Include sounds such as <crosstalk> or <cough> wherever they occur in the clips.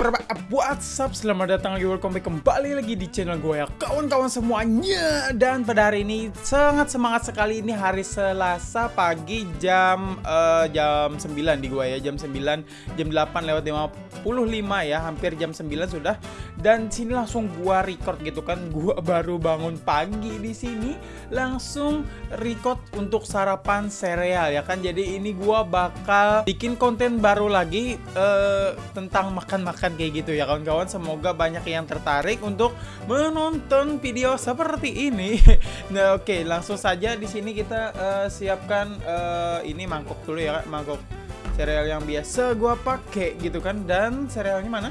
berapa WhatsApp Selamat datang lagi welcome back kembali lagi di channel gue ya. Kawan-kawan semuanya Dan pada hari ini sangat semangat sekali. Ini hari Selasa pagi jam uh, jam 9 di gue ya. Jam 9 jam 8 lewat 55 ya. Hampir jam 9 sudah Dan sini langsung gue record gitu kan. <laughs> Gue baru bangun pagi di sini. Langsung record untuk sarapan sereal ya kan? Jadi ini gue bakal bikin konten baru lagi uh, Tentang makan-makan kayak gitu ya kawan-kawan. Semoga banyak yang tertarik untuk menonton video seperti ini. <laughs> Nah oke okay, langsung saja di sini kita uh, siapkan uh, ini mangkok dulu ya mangkok sereal yang biasa gua pakai gitu kan. Dan serealnya mana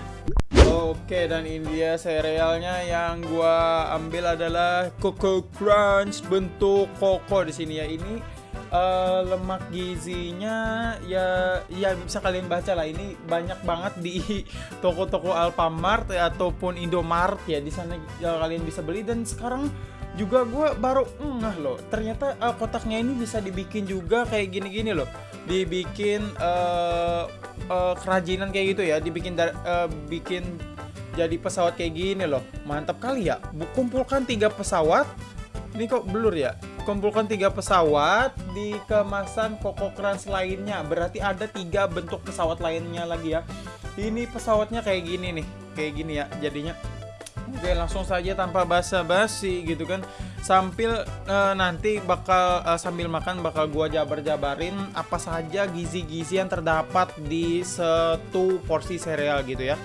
Oke dan ini dia serealnya. Yang gua ambil adalah Coco Crunch bentuk koko di sini ya. Ini uh, lemak gizinya ya ya bisa kalian baca lah. Ini banyak banget di <laughs> toko-toko Alfamart ya, ataupun Indomart ya di sana ya, kalian bisa beli. Dan sekarang juga gue baru ngeh loh. Ternyata uh, kotaknya ini bisa dibikin juga kayak gini-gini loh. Dibikin uh, uh, kerajinan kayak gitu ya. Dibikin uh, bikin jadi pesawat kayak gini loh. Mantap kali ya. Kumpulkan tiga pesawat. Ini kok blur ya kumpulkan tiga pesawat di kemasan Koko Crunch lainnya. Berarti ada tiga bentuk pesawat lainnya lagi ya. Ini pesawatnya kayak gini nih kayak gini ya jadinya. Oke langsung saja tanpa basa-basi gitu kan. Sambil uh, nanti bakal uh, sambil makan bakal gua jabar-jabarin apa saja gizi-gizi yang terdapat di satu porsi sereal gitu ya.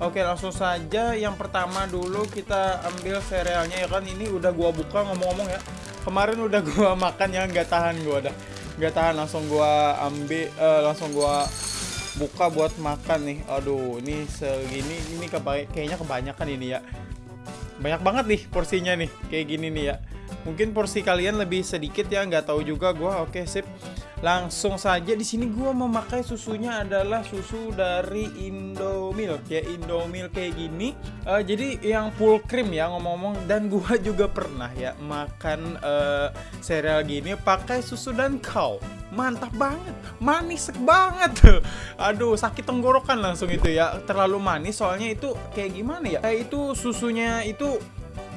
Oke langsung saja. Yang pertama dulu kita ambil serealnya ya kan. Ini udah gua buka ngomong-ngomong ya kemarin udah gua <laughs> makan ya nggak tahan gua dah. Nggak tahan langsung gua ambil uh, langsung gua buka buat makan nih. Aduh ini segini ini kayaknya kebanyakan ini ya. Banyak banget nih porsinya nih kayak gini nih ya mungkin porsi kalian lebih sedikit ya nggak tahu juga gua. Oke sip. Langsung saja. Di sini gua memakai susunya adalah susu dari Indomilk ya. Indomilk kayak gini. Uh, jadi yang full cream ya ngomong-ngomong. Dan gua juga pernah ya makan uh, cereal gini pakai susu dan kau. Mantap banget. Manis banget. <laughs> Aduh sakit tenggorokan langsung itu ya. Terlalu manis soalnya itu kayak gimana ya? Eh, itu susunya itu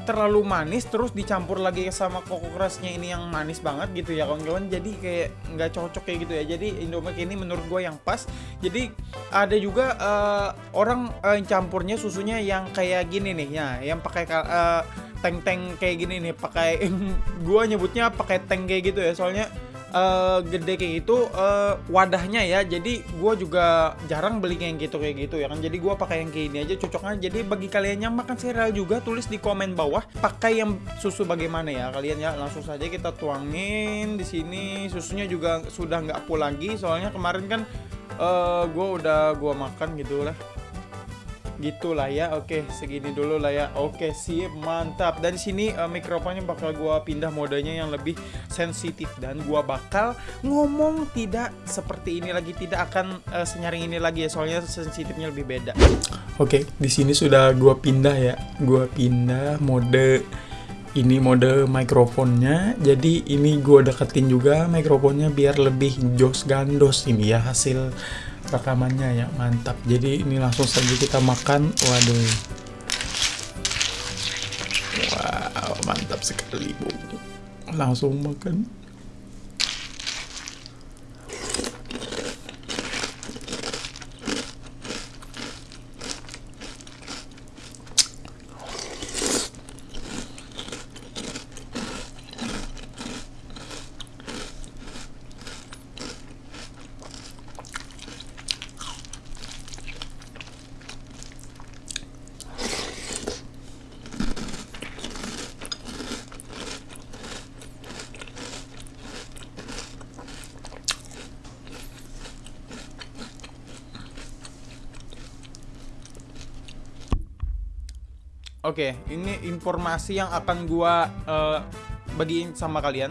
terlalu manis terus dicampur lagi sama koko crunchnya ini yang manis banget gitu ya kawan-kawan. Jadi kayak nggak cocok kayak gitu ya. Jadi Indomilk ini menurut gue yang pas. Jadi ada juga uh, orang uh, campurnya susunya yang kayak gini nih. Ya yang pakai uh, tank-tank kayak gini nih. Pakai <laughs> gue nyebutnya pakai tank kayak gitu ya. Soalnya uh, gede kayak gitu uh, wadahnya ya. Jadi gue juga jarang beli yang gitu kayak gitu ya kan. Jadi gue pakai yang kayak ini aja cocoknya jadi bagi kalian yang makan cereal juga tulis di komen bawah pakai yang susu bagaimana ya. Kalian ya langsung saja kita tuangin di sini. Susunya juga sudah nggak full lagi soalnya kemarin kan uh, eh, gue udah gue makan gitu lah gitulah ya oke segini dulu lah ya. Oke sip mantap. Dan sini uh, mikrofonnya bakal gua pindah modenya yang lebih sensitif. Dan gua bakal ngomong tidak seperti ini lagi tidak akan uh, senyaring ini lagi ya soalnya sensitifnya lebih beda. Oke di sini sudah gua pindah ya. Gua pindah mode ini mode mikrofonnya. Jadi ini gua deketin juga mikrofonnya biar lebih jos gandos ini ya hasil rekamannya ya mantap. Jadi ini langsung saja kita makan. Waduh. Wow mantap sekali bu. Langsung makan Oke, okay, ini informasi yang akan gua uh, bagiin sama kalian.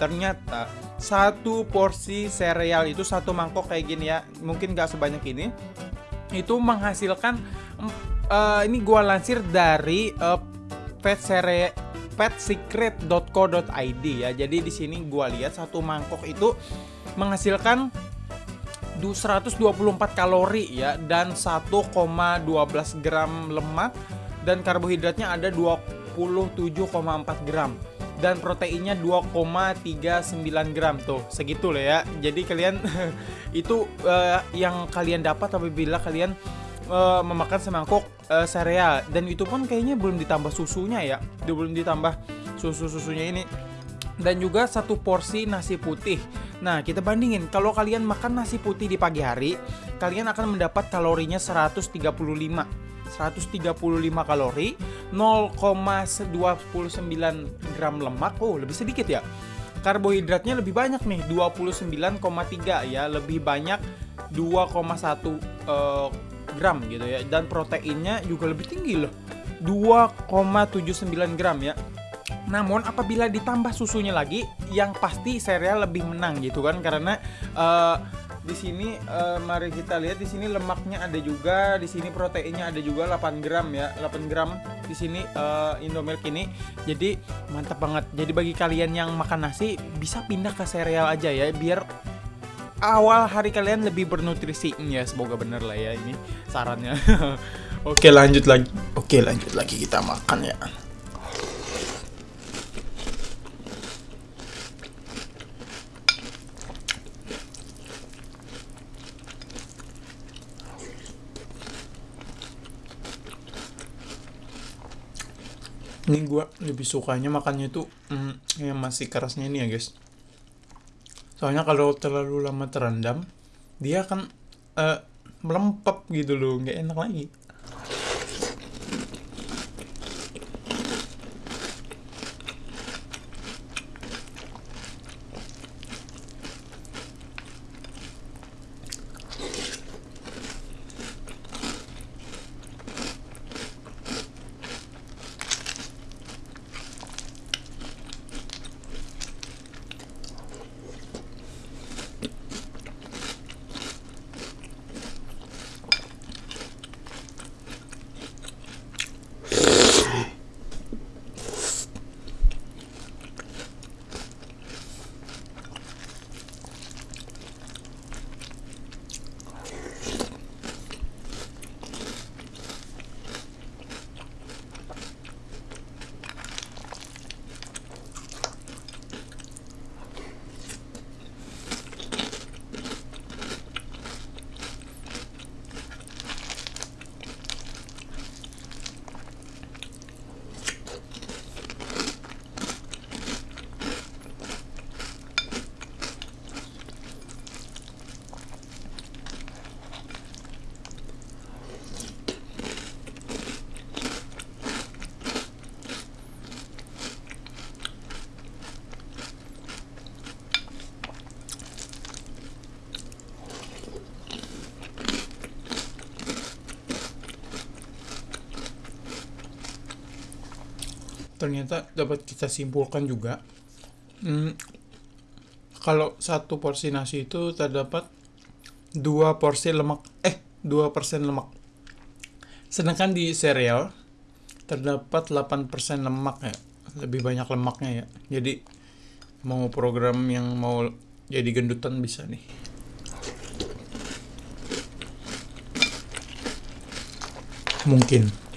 Ternyata satu porsi sereal itu satu mangkok kayak gini ya, mungkin gak sebanyak ini, itu menghasilkan uh, ini gua lansir dari uh, sere petsecret.co.id ya. Jadi di sini gua lihat satu mangkok itu menghasilkan 124 kalori ya dan 1,12 gram lemak dan karbohidratnya ada 27,4 gram. Dan proteinnya 2,39 gram. Tuh segitu loh ya. Jadi kalian <laughs> itu uh, yang kalian dapat apabila kalian uh, memakan semangkuk uh, sereal. Dan itu pun kayaknya belum ditambah susunya ya. Belum ditambah susu susunya ini. Dan juga satu porsi nasi putih. Nah, kita bandingin. Kalau kalian makan nasi putih di pagi hari, kalian akan mendapat kalorinya 135. 135 kalori, 0,29 gram lemak. Oh, lebih sedikit ya. Karbohidratnya lebih banyak nih, 29,3 ya, lebih banyak 2,1 uh, gram gitu ya. Dan proteinnya juga lebih tinggi loh. 2,79 gram ya namun apabila ditambah susunya lagi, yang pasti sereal lebih menang gitu kan karena uh, di sini uh, mari kita lihat di sini lemaknya ada juga, di sini proteinnya ada juga 8 gram ya, 8 gram di sini uh, Indomilk ini. Jadi mantap banget. Jadi bagi kalian yang makan nasi bisa pindah ke sereal aja ya biar awal hari kalian lebih bernutrisi. Ya semoga bener lah ya ini sarannya. <laughs> Oke lanjut lagi. Oke lanjut lagi kita makan ya. Ini gue lebih sukanya makannya tuh mm, yang masih kerasnya ini ya guys. Soalnya kalau terlalu lama terendam dia akan uh, melempep gitu loh nggak enak lagi ternyata dapat kita simpulkan juga hmm, kalau satu porsi nasi itu terdapat dua porsi lemak eh dua persen lemak. Sedangkan di sereal terdapat 8% lemak ya lebih banyak lemaknya ya. Jadi mau program yang mau jadi gendutan bisa nih. Mungkin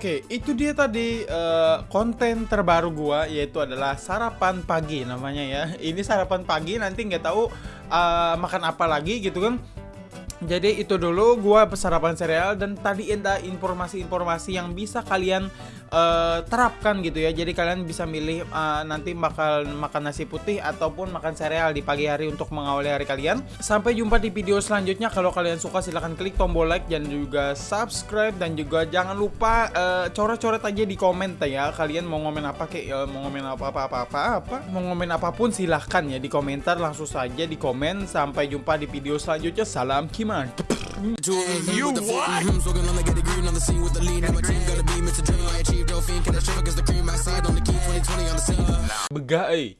Oke, itu dia tadi uh, konten terbaru gua yaitu adalah sarapan pagi namanya ya. <laughs> Ini sarapan pagi nanti nggak tahu uh, makan apa lagi gitu kan. Jadi itu dulu gua sarapan sereal dan tadi ada informasi-informasi yang bisa kalian uh, terapkan gitu ya. Jadi kalian bisa milih uh, nanti bakal makan nasi putih ataupun makan sereal di pagi hari untuk mengawali hari kalian. Sampai jumpa di video selanjutnya. Kalau kalian suka silahkan klik tombol like dan juga subscribe dan juga jangan lupa uh, coret-coret aja di komen ya. Kalian mau ngomen apa kayak uh, mau ngomen apa apa apa apa apa mau ngomen apa pun silahkan ya di komentar langsung saja di komen. Sampai jumpa di video selanjutnya. Salam Kim man. You what? Beguy